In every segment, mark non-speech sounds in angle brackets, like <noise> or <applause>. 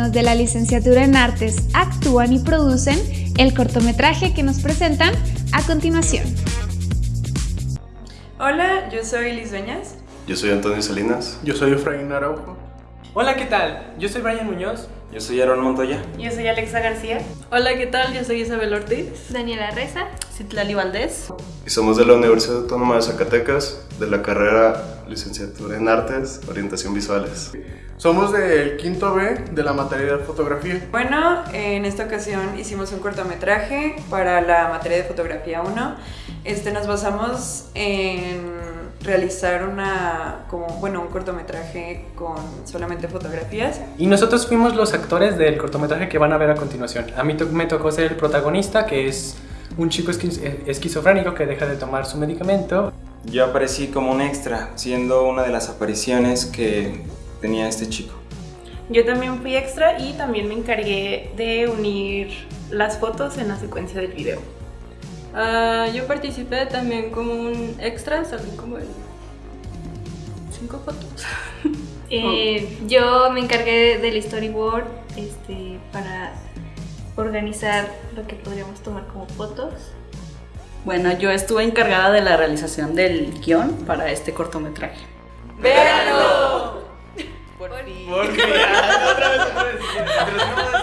alumnos de la licenciatura en artes actúan y producen el cortometraje que nos presentan a continuación. Hola, yo soy Liz Dueñas. Yo soy Antonio Salinas. Yo soy Efraín Araujo. Hola, ¿qué tal? Yo soy Brian Muñoz. Yo soy Aaron Montoya. Yo soy Alexa García. Hola, ¿qué tal? Yo soy Isabel Ortiz. Daniela Reza. Citlali Valdés. Y somos de la Universidad Autónoma de Zacatecas, de la carrera Licenciatura en Artes, Orientación Visuales. Somos del quinto B de la materia de fotografía. Bueno, en esta ocasión hicimos un cortometraje para la materia de fotografía 1. Este, nos basamos en realizar una, como, bueno, un cortometraje con solamente fotografías. Y nosotros fuimos los actores del cortometraje que van a ver a continuación. A mí me tocó ser el protagonista, que es un chico esquizofrénico que deja de tomar su medicamento. Yo aparecí como un extra, siendo una de las apariciones que tenía este chico. Yo también fui extra y también me encargué de unir las fotos en la secuencia del video. Uh, yo participé también como un extra, salí como en cinco fotos. <laughs> eh, yo me encargué del storyboard este, para organizar lo que podríamos tomar como fotos. Bueno, yo estuve encargada de la realización del guion para este cortometraje. ¡Véanlo! Por, fin. Por fin. otra vez, otra vez.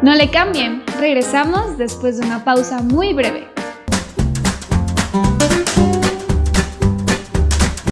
No le cambien, regresamos después de una pausa muy breve.